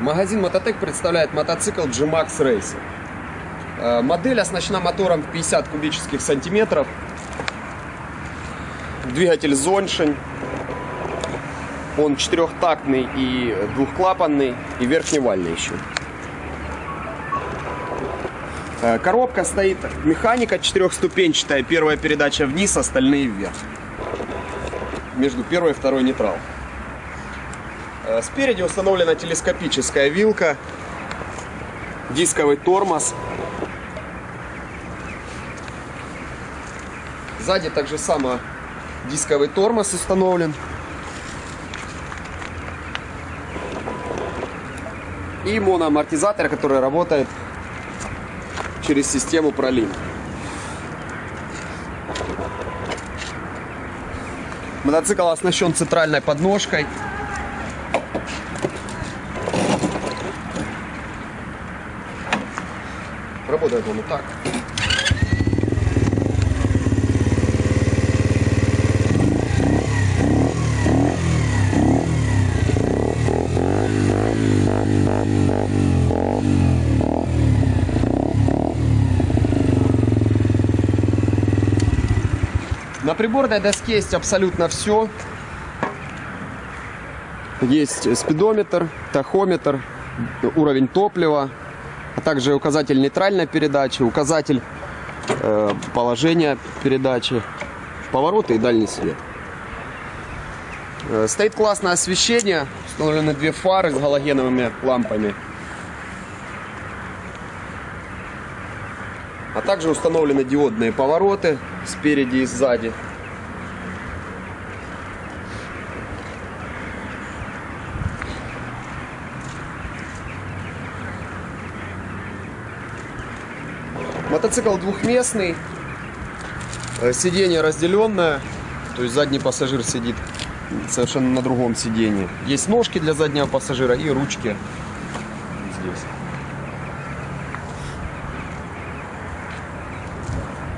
Магазин Мототек представляет мотоцикл G-Max Racer. Э, Модель оснащена мотором в 50 кубических сантиметров. Двигатель Зоншень. Он четырехтактный и двухклапанный, и верхневальный еще. Э, Коробка стоит, механика четырехступенчатая, первая передача вниз, остальные вверх. Между первой и второй нейтрал. Э, Спереди установлена телескопическая вилка, дисковый тормоз. Сзади также само дисковый тормоз установлен. И моноамортизатор, который работает через систему пролин. Мотоцикл оснащен центральной подножкой. Работает он вот так. На приборной доске есть абсолютно все. Есть спидометр, тахометр, уровень топлива, также указатель нейтральной передачи, указатель э, положения передачи, повороты и дальний свет. Э, стоит классное освещение, установлены две фары с галогеновыми лампами. А также установлены диодные повороты спереди и сзади. Мотоцикл двухместный, э, сиденье разделенное, то есть задний пассажир сидит совершенно на другом сиденье. Есть ножки для заднего пассажира и ручки здесь.